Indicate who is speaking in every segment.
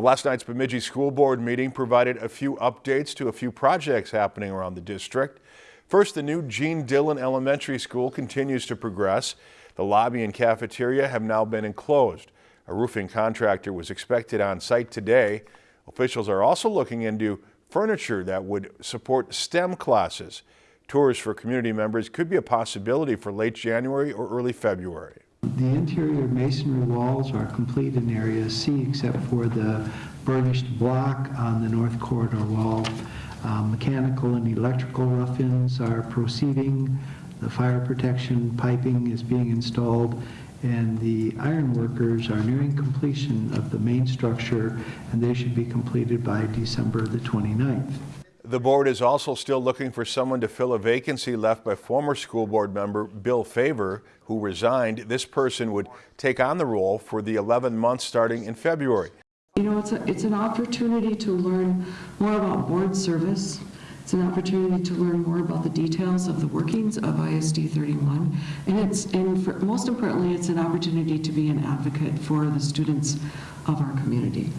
Speaker 1: Well, last night's Bemidji School Board meeting provided a few updates to a few projects happening around the district. First, the new Gene Dillon Elementary School continues to progress. The lobby and cafeteria have now been enclosed. A roofing contractor was expected on site today. Officials are also looking into furniture that would support STEM classes. Tours for community members could be a possibility for late January or early February.
Speaker 2: The interior masonry walls are complete in area C except for the burnished block on the north corridor wall. Um, Mechanical and electrical rough-ins are proceeding. The fire protection piping is being installed and the iron workers are nearing completion of the main structure and they should be completed by December the 29th.
Speaker 1: The board is also still looking for someone to fill a vacancy left by former school board member Bill Favor, who resigned. This person would take on the role for the 11 months starting in February.
Speaker 3: You know, it's, a, it's an opportunity to learn more about board service. It's an opportunity to learn more about the details of the workings of ISD 31. And it's, and for, most importantly, it's an opportunity to be an advocate for the students of our community.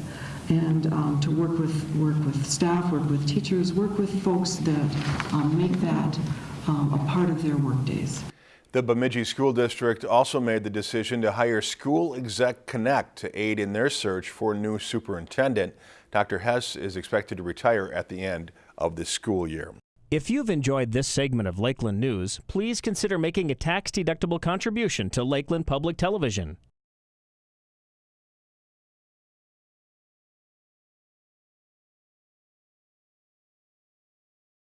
Speaker 3: And um, to work with, work with staff, work with teachers, work with folks that um, make that um, a part of their work days.
Speaker 1: The Bemidji School District also made the decision to hire School Exec Connect to aid in their search for a new superintendent. Dr. Hess is expected to retire at the end of this school year.
Speaker 4: If you've enjoyed this segment of Lakeland News, please consider making a tax-deductible contribution to Lakeland Public Television.